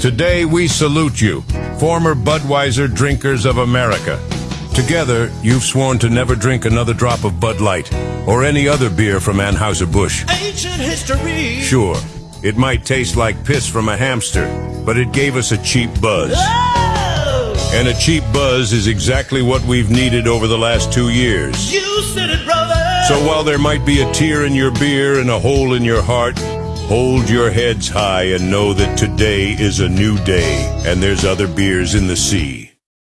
Today we salute you, former Budweiser drinkers of America. Together, you've sworn to never drink another drop of Bud Light or any other beer from Anheuser-Busch. Ancient history. Sure, it might taste like piss from a hamster, but it gave us a cheap buzz. Oh, And a cheap buzz is exactly what we've needed over the last two years. you said it, brother. So while there might be a tear in your beer and a hole in your heart, hold your heads high and know that today is a new day and there's other beers in the sea.